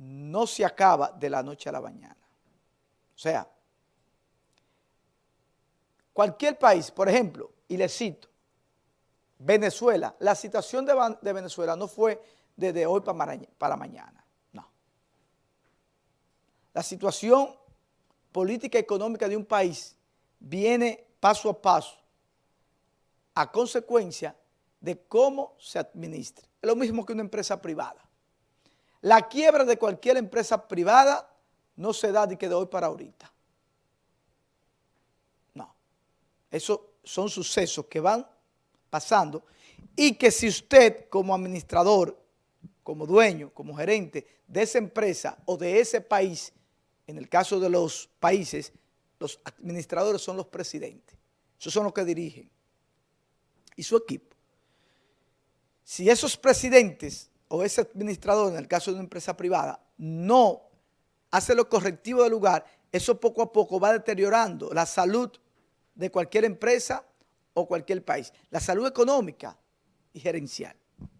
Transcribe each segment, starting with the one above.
no se acaba de la noche a la mañana. O sea, cualquier país, por ejemplo, y le cito, Venezuela, la situación de, Venezuela no fue desde hoy para, para mañana, no. La situación política y económica de un país viene paso a paso a consecuencia de cómo se administra. Es lo mismo que una empresa privada. La quiebra de cualquier empresa privada no se da de que de hoy para ahorita. No. Esos son sucesos que van pasando y que si usted como administrador, como dueño, como gerente de esa empresa o de ese país, en el caso de los países, los administradores son los presidentes. Esos son los que dirigen. Y su equipo. Si esos presidentes o ese administrador, en el caso de una empresa privada, no hace lo correctivo del lugar, eso poco a poco va deteriorando la salud de cualquier empresa o cualquier país. La salud económica y gerencial,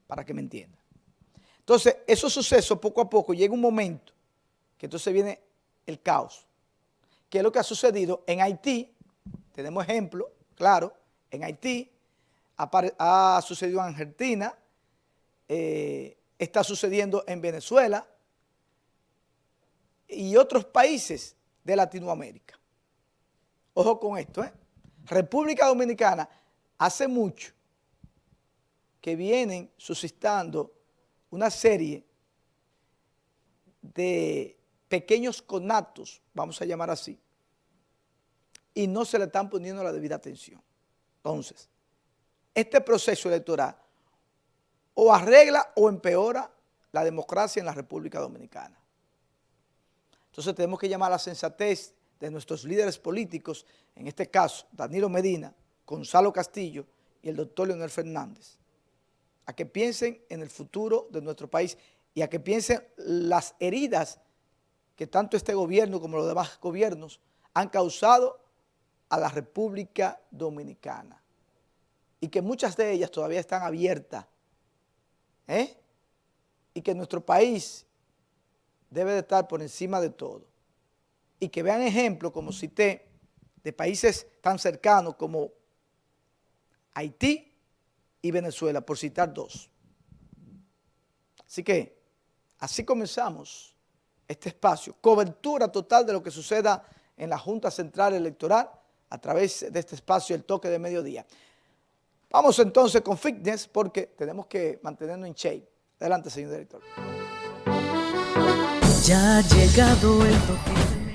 para que me entiendan. Entonces, esos sucesos poco a poco llega un momento que entonces viene el caos. ¿Qué es lo que ha sucedido en Haití? Tenemos ejemplo, claro, en Haití, ha, sucedido en Argentina, eh, está sucediendo en Venezuela y otros países de Latinoamérica. Ojo con esto, ¿eh? República Dominicana hace mucho que vienen suscitando una serie de pequeños conatos, vamos a llamar así, y no se le están poniendo la debida atención. Entonces, este proceso electoral o arregla o empeora la democracia en la República Dominicana. Entonces tenemos que llamar a la sensatez de nuestros líderes políticos, en este caso Danilo Medina, Gonzalo Castillo y el doctor Leonel Fernández, a que piensen en el futuro de nuestro país y a que piensen las heridas que tanto este gobierno como los demás gobiernos han causado a la República Dominicana y que muchas de ellas todavía están abiertas ¿eh? y que nuestro país debe de estar por encima de todo y que vean ejemplos, como cité, de países tan cercanos como Haití y Venezuela, por citar dos. Así que, así comenzamos este espacio, cobertura total de lo que suceda en la Junta Central Electoral a través de este espacio, el toque de mediodía. Vamos entonces con fitness porque tenemos que mantenernos en shape. Adelante, señor director. Ya ha llegado el toque